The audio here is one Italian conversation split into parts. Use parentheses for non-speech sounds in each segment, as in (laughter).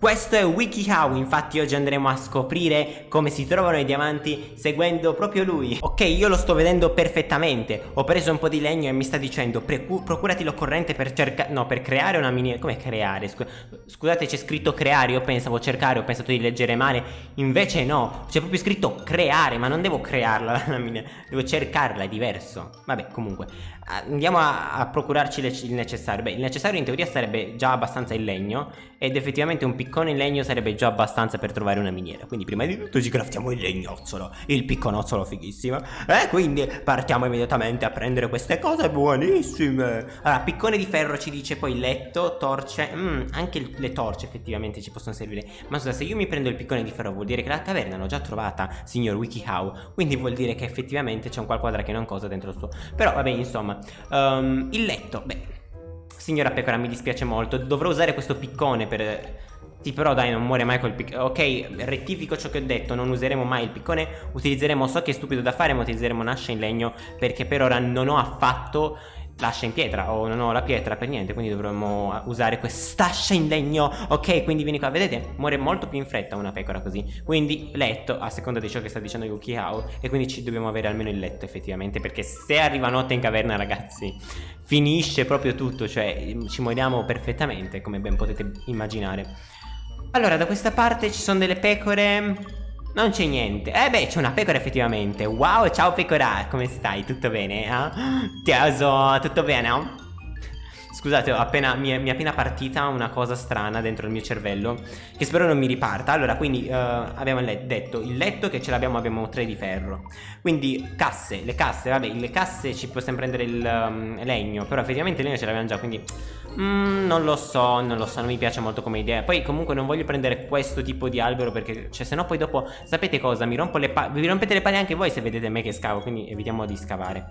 Questo è WikiHow, infatti oggi andremo a scoprire come si trovano i diamanti seguendo proprio lui. Ok, io lo sto vedendo perfettamente. Ho preso un po' di legno e mi sta dicendo Procurati l'occorrente per cercare... No, per creare una miniera Come creare? Scusate, c'è scritto creare Io pensavo cercare, ho pensato di leggere male. Invece no, c'è proprio scritto creare Ma non devo crearla (laughs) la miniera Devo cercarla, è diverso. Vabbè, comunque Andiamo a, a procurarci il necessario. Beh, il necessario in teoria sarebbe già abbastanza il legno Ed effettivamente un piccolo piccone in legno sarebbe già abbastanza per trovare una miniera. Quindi prima di tutto ci craftiamo il legnozzolo Il picconozzolo fighissimo. E quindi partiamo immediatamente a prendere queste cose buonissime. Allora piccone di ferro ci dice poi letto, torce. Mm, Anche le torce effettivamente ci possono servire. Ma scusa se io mi prendo il piccone di ferro vuol dire che la taverna l'ho già trovata Signor WikiHow. Quindi vuol dire che effettivamente c'è un qualquadra che non cosa dentro il suo. Però vabbè insomma um, Il letto, beh Signora Pecora mi dispiace molto. Dovrò usare questo piccone per sì però dai non muore mai col piccone Ok rettifico ciò che ho detto Non useremo mai il piccone Utilizzeremo So che è stupido da fare ma utilizzeremo un'ascia in legno Perché per ora non ho affatto l'ascia in pietra o non ho la pietra per niente quindi dovremmo usare quest'ascia in legno ok quindi vieni qua vedete? Muore molto più in fretta una pecora così. Quindi letto a seconda di ciò che sta dicendo Yuki Hao e quindi ci dobbiamo avere almeno il letto effettivamente perché se arriva notte in caverna ragazzi finisce proprio tutto cioè ci moriamo perfettamente come ben potete immaginare allora da questa parte ci sono delle pecore non c'è niente Eh beh c'è una pecora effettivamente Wow ciao pecora Come stai? Tutto bene? Eh? Teaso Tutto bene? Scusate, appena, mi, è, mi, è, appena partita una cosa strana dentro il mio cervello Che spero non mi riparta. Allora, quindi uh, abbiamo detto Il letto che ce l'abbiamo, abbiamo tre di ferro. Quindi casse, le casse, vabbè Le casse ci possiamo prendere il um, legno Però effettivamente il legno ce l'abbiamo già Quindi mm, non lo so, non lo so Non mi piace molto come idea. Poi comunque non voglio prendere questo tipo di albero Perché, cioè, se no poi dopo Sapete cosa? Mi rompo le palle Vi rompete le palle anche voi se vedete me che scavo Quindi evitiamo di scavare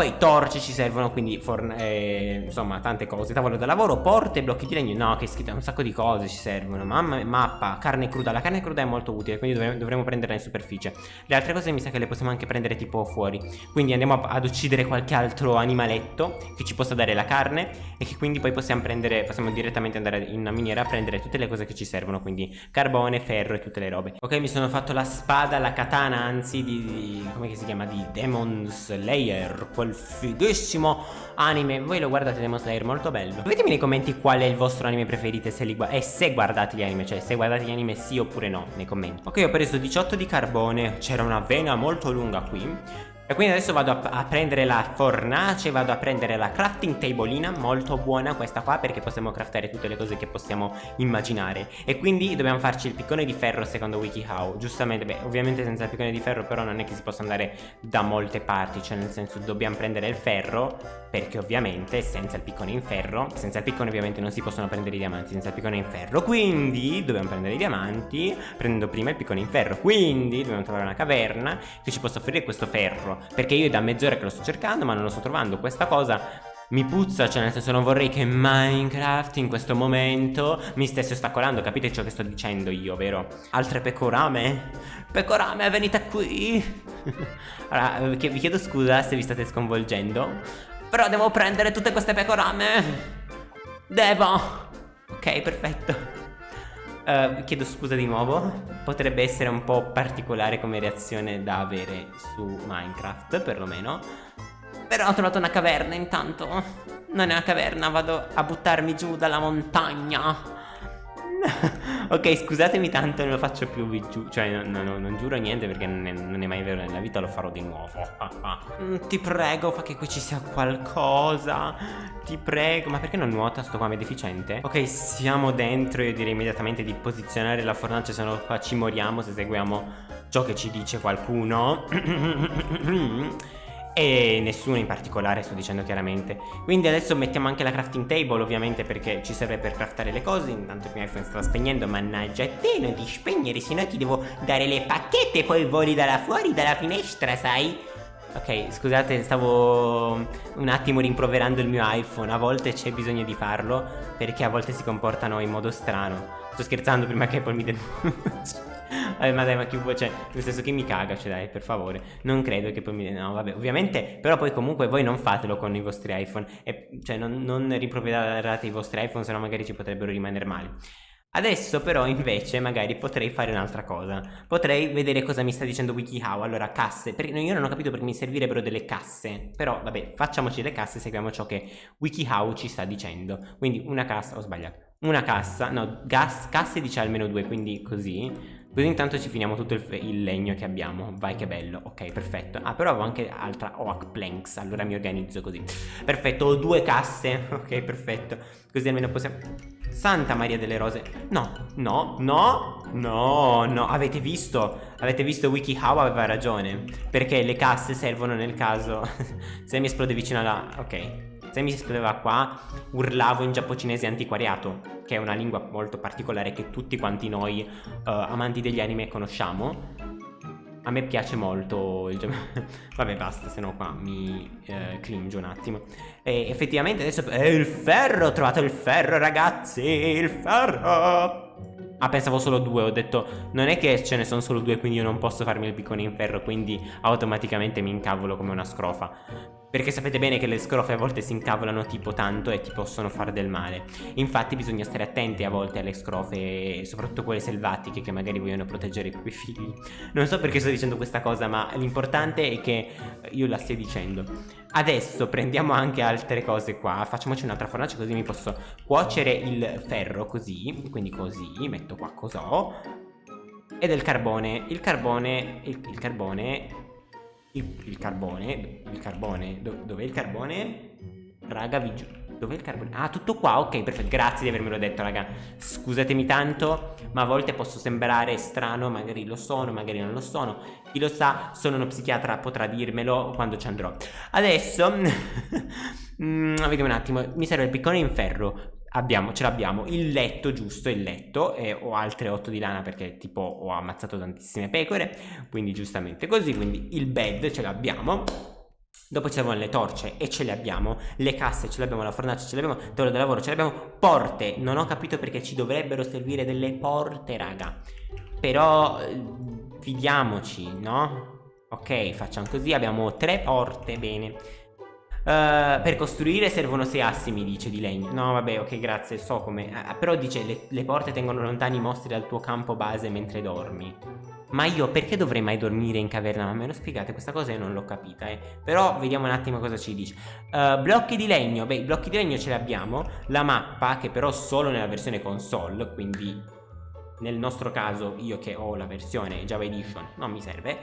poi torce ci servono, quindi eh, insomma tante cose. Tavolo da lavoro, porte, blocchi di legno. No, che schifo, un sacco di cose ci servono. Mamma, mappa, carne cruda. La carne cruda è molto utile, quindi dovremo, dovremo prenderla in superficie. Le altre cose mi sa che le possiamo anche prendere tipo fuori. Quindi andiamo ad uccidere qualche altro animaletto che ci possa dare la carne e che quindi poi possiamo prendere, possiamo direttamente andare in una miniera a prendere tutte le cose che ci servono. Quindi carbone, ferro e tutte le robe. Ok, mi sono fatto la spada, la katana, anzi di, di come si chiama? Di Demon Slayer quel fighissimo anime. Voi lo guardate Demon Slayer molto bello. Ditemi nei commenti qual è il vostro anime preferito se li E se guardate gli anime Cioè se guardate gli anime sì oppure no Nei commenti. Ok ho preso 18 di carbone. C'era una vena molto lunga qui e quindi adesso vado a, a, prendere la fornace, vado a prendere la crafting tablina, molto buona questa qua perché possiamo craftare tutte le cose che possiamo immaginare. E quindi dobbiamo farci il piccone di ferro secondo WikiHow, giustamente, beh ovviamente senza il piccone di ferro però non è che si possa andare da molte parti, cioè nel senso dobbiamo prendere il ferro perché ovviamente senza il piccone in ferro, senza il piccone ovviamente non si possono prendere i diamanti, senza il piccone in ferro, quindi dobbiamo prendere i diamanti prendendo prima il piccone in ferro, quindi dobbiamo trovare una caverna che ci possa offrire questo ferro perché io da mezz'ora che lo sto cercando ma non lo sto trovando Questa cosa mi puzza, cioè nel senso non vorrei che Minecraft in questo momento mi stesse ostacolando, capite ciò che sto dicendo io, vero? Altre pecorame? Pecorame, venite qui! (laughs) allora, vi chiedo scusa se vi state sconvolgendo, però devo prendere tutte queste pecorame! Devo! Ok, perfetto. Uh, chiedo scusa di nuovo, potrebbe essere un po' particolare come reazione da avere su Minecraft, perlomeno. Però ho trovato una caverna intanto. Non è una caverna, vado a buttarmi giù dalla montagna. (laughs) ok, scusatemi tanto, non lo faccio più giù. Cioè, no, no, non giuro niente perché non è, non è, mai vero nella vita, lo farò di nuovo. mm, ti prego, fa che qui ci sia qualcosa. Ti prego. Ma perché non nuota sto qua, è deficiente? Ok, siamo dentro. Io direi immediatamente di posizionare la fornace, se no qua ci moriamo se seguiamo ciò che ci dice qualcuno. (clears throat) e nessuno in particolare sto dicendo chiaramente quindi adesso mettiamo anche la crafting table ovviamente perché ci serve per craftare le cose intanto il mio iPhone sta spegnendo mannaggia te non ti spegnere sennò ti devo dare le pacchette poi voli da là fuori dalla finestra sai Ok, scusate, stavo un attimo rimproverando il mio iPhone, a volte c'è bisogno di farlo perché a volte si comportano in modo strano. Sto scherzando prima che poi mi denunci. Vabbè, ma dai, ma che vuoi, cioè, nel senso che mi caga, cioè dai, per favore. Non credo che poi mi... No, vabbè, ovviamente, però poi comunque voi non fatelo con i vostri iPhone. E, cioè, non, non rimproverate i vostri iPhone, sennò magari ci potrebbero rimanere male. Adesso però invece magari potrei fare un'altra cosa Potrei vedere cosa mi sta dicendo WikiHow Allora casse, perché io non ho capito perché mi servirebbero delle casse Però vabbè facciamoci le casse e seguiamo ciò che WikiHow ci sta dicendo Quindi una cassa, ho sbagliato Una cassa, no gas, casse dice almeno due quindi così Così intanto ci finiamo tutto il, il, legno che abbiamo. Vai che bello, ok perfetto. Ah però avevo anche altra oak planks. Allora mi organizzo così. Perfetto, ho due casse. (laughs) Ok perfetto. Così almeno possiamo Santa Maria delle Rose. No, no, no, no, no. Avete visto? Avete visto WikiHow? Aveva ragione. Perché le casse servono nel caso (laughs) Se mi esplode vicino alla... Ok se mi esplodeva qua urlavo in giapponese antiquariato Che è una lingua molto particolare che tutti quanti noi uh, amanti degli anime conosciamo a me piace molto il gioco. (laughs) Vabbè, basta, se no qua mi eh, cringe un attimo. E effettivamente adesso è il ferro, ho trovato il ferro, ragazzi, il ferro. Ah, pensavo solo due, ho detto non è che ce ne sono solo due quindi io non posso farmi il piccone in ferro Quindi automaticamente mi incavolo come una scrofa. Perché sapete bene che le scrofe a volte si incavolano tipo tanto e ti possono fare del male. Infatti bisogna stare attenti a volte alle scrofe Soprattutto quelle selvatiche che magari vogliono proteggere i propri figli. Non so perché sto dicendo questa cosa ma l'importante è che io la stia dicendo. Adesso prendiamo anche altre cose qua. Facciamoci un'altra fornace così mi posso cuocere il ferro così Quindi così, metto qua cos'ho E del carbone. Il carbone, il, il carbone il, il carbone, il carbone, do, dov'è il carbone? Raga, vi giuro. Dov'è il carbone? Ah, tutto qua, ok, perfetto, grazie di avermelo detto, raga. Scusatemi tanto, ma a volte posso sembrare strano, magari lo sono, magari non lo sono. Chi lo sa, sono uno psichiatra, potrà dirmelo quando ci andrò. Adesso, (laughs) mm, vediamo un attimo, mi serve il piccone in ferro abbiamo, ce l'abbiamo il letto giusto, il letto e ho altre 8 di lana perché tipo ho ammazzato tantissime pecore quindi giustamente così, quindi il bed ce l'abbiamo. Dopo ci servono le torce e ce le abbiamo, le casse ce le abbiamo, la fornace ce le abbiamo, tavolo da lavoro ce le abbiamo, porte, non ho capito perché ci dovrebbero servire delle porte raga, però fidiamoci, no? Ok, facciamo così, abbiamo tre porte, bene, Uh, per costruire servono sei assi mi dice di legno. No vabbè ok grazie so come. Uh, Però dice le, le, porte tengono lontani i mostri dal tuo campo base mentre dormi. Ma io perché dovrei mai dormire in caverna? Ma me lo spiegate questa cosa io non l'ho capita eh. Però vediamo un attimo cosa ci dice. Uh, Blocchi di legno. Beh i blocchi di legno ce li abbiamo. La mappa che però solo nella versione console Quindi nel nostro caso io che ho la versione Java Edition non mi serve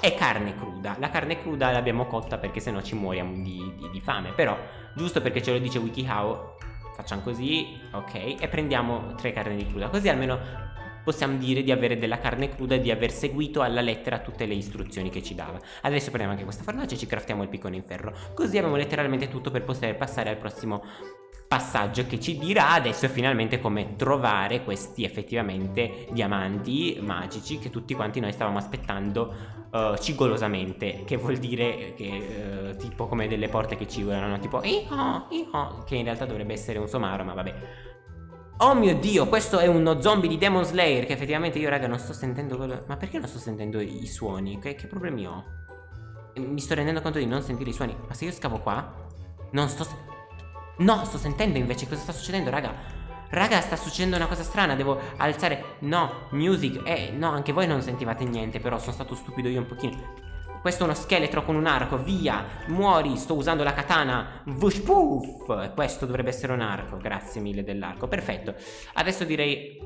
e carne cruda. La carne cruda l'abbiamo cotta perché sennò ci muoriamo di, di, di, fame. Però, giusto perché ce lo dice WikiHow, facciamo così, ok, e prendiamo tre carne di cruda. Così almeno possiamo dire di avere della carne cruda e di aver seguito alla lettera tutte le istruzioni che ci dava. Adesso prendiamo anche questa fornace e ci craftiamo il piccone in ferro. Così abbiamo letteralmente tutto per poter passare al prossimo passaggio che ci dirà adesso finalmente come trovare questi effettivamente diamanti magici che tutti quanti noi stavamo aspettando uh, cigolosamente che vuol dire che uh, tipo come delle porte che cigolano tipo iho, iho, che in realtà dovrebbe essere un somaro ma vabbè Oh mio dio, questo è uno zombie di Demon Slayer Che effettivamente io raga non sto sentendo quello Ma perché non sto sentendo i suoni? Che, che problemi ho? Mi sto rendendo conto di non sentire i suoni Ma se io scavo qua Non sto sentendo No, sto sentendo invece cosa sta succedendo, raga. Raga, sta succedendo una cosa strana Devo alzare. No, music Eh, no, anche voi non sentivate niente Però sono stato stupido io un pochino. Questo è uno scheletro con un arco, via, muori, sto usando la katana, vush poof, questo dovrebbe essere un arco, grazie mille dell'arco, perfetto, adesso direi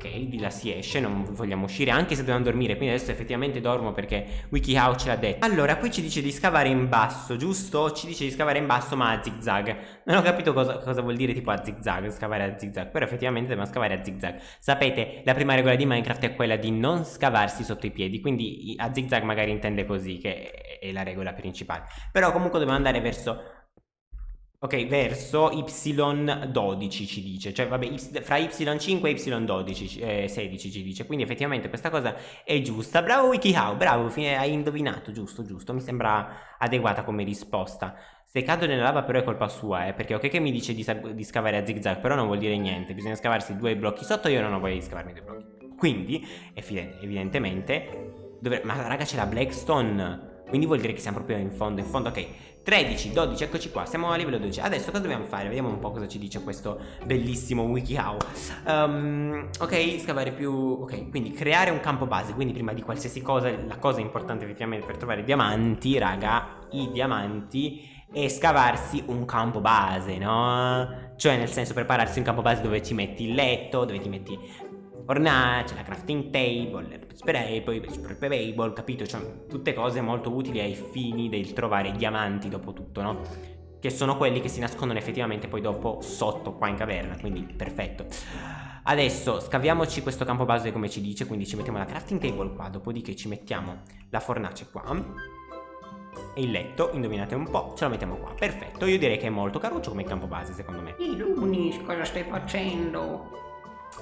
Ok, di là si esce, non vogliamo uscire anche se dobbiamo dormire Quindi adesso effettivamente dormo perché WikiHow ce l'ha detto. Allora, qui ci dice di scavare in basso, giusto? Ci dice di scavare in basso ma a zigzag. Non ho capito cosa, cosa vuol dire tipo a zigzag, scavare a zigzag. Però effettivamente dobbiamo scavare a zigzag. Sapete, la prima regola di Minecraft è quella di non scavarsi sotto i piedi Quindi a zigzag magari intende così, che è la regola principale. Però comunque dobbiamo andare verso Ok, verso y12 ci dice, cioè vabbè, fra y5 e y12, eh, 16 ci dice, quindi effettivamente questa cosa è giusta. Bravo WikiHow, bravo, hai indovinato, giusto, giusto, mi sembra adeguata come risposta. Se cado nella lava però è colpa sua, eh, perché ok che mi dice di, di scavare a zigzag, però non vuol dire niente, bisogna scavarsi due blocchi sotto, io non ho voglia di scavarmi due blocchi. Quindi, evidentemente, dovre... ma raga c'è la Blackstone Quindi vuol dire che siamo proprio in fondo, in fondo, ok 13, 12, eccoci qua, siamo a livello 12 Adesso cosa dobbiamo fare? Vediamo un po' cosa ci dice questo bellissimo WikiHow um, Ok, scavare più... Ok, quindi creare un campo base Quindi prima di qualsiasi cosa, la cosa importante effettivamente per trovare diamanti, raga I diamanti e scavarsi un campo base, no? Cioè nel senso prepararsi un campo base dove ci metti il letto, dove ti metti fornace, la crafting table, spray, poi table, capito? Cioè tutte cose molto utili ai fini del trovare diamanti dopo tutto, no? Che sono quelli che si nascondono effettivamente poi dopo sotto qua in caverna, quindi perfetto. Adesso scaviamoci questo campo base come ci dice, quindi ci mettiamo la crafting table qua, dopodiché ci mettiamo la fornace qua e il letto, indovinate un po', ce lo mettiamo qua. Perfetto, io direi che è molto caruccio come campo base secondo me. Illunis, cosa stai facendo?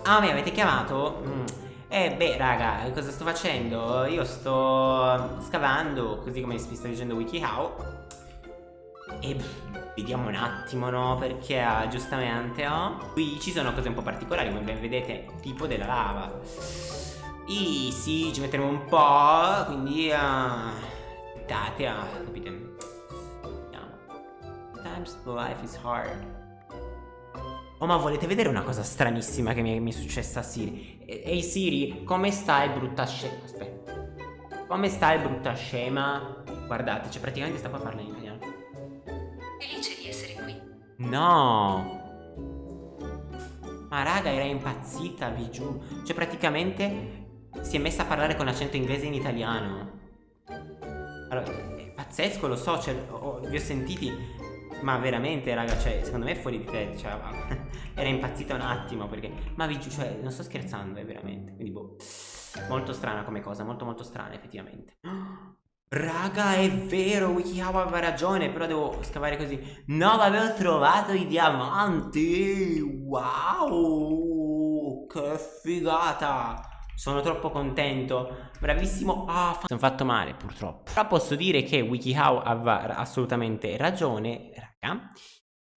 Ah, mi avete chiamato? Mm. Eh beh raga, cosa sto facendo? Io sto scavando, così come mi sta dicendo WikiHow E vediamo un attimo, no? Perché uh, giustamente, oh, qui ci sono cose un po' particolari, come ben vedete, tipo della lava E sì, ci metteremo un po', quindi... Uh, aspettate, uh, capite? Vediamo Times life is hard Oh ma volete vedere una cosa stranissima che mi è, mi è successa a Siri? Ehi Siri, come stai brutta scema? Aspetta Come stai brutta scema? Guardate, cioè praticamente sta qua parlando in italiano Felice di essere qui No Ma raga era impazzita, vi giuro Cioè praticamente si è messa a parlare con l'accento inglese in italiano Allora, è pazzesco, lo so, cioè, oh, vi ho sentiti ma veramente raga cioè secondo me è fuori di te cioè, (laughs) era impazzita un attimo perché ma vi cioè non sto scherzando è veramente quindi boh molto strana come cosa molto molto strana effettivamente (gasps) Raga, è vero, WikiHow aveva ragione, però devo scavare così. No, avevo trovato i diamanti! Wow! Che figata! Sono troppo contento Bravissimo Ah, sono fatto male purtroppo Però posso dire che WikiHow aveva assolutamente ragione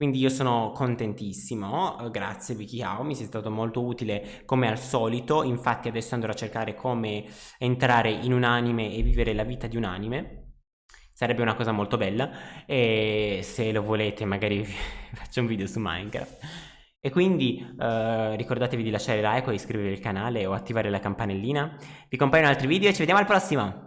quindi io sono contentissimo, grazie WikiHow, mi sei stato molto utile come al solito, infatti adesso andrò a cercare come entrare in un anime e vivere la vita di un anime, sarebbe una cosa molto bella e se lo volete magari (laughs) faccio un video su Minecraft. E quindi eh, ricordatevi di lasciare like o iscrivervi al canale o attivare la campanellina. Vi compaiono altri video e ci vediamo al prossimo!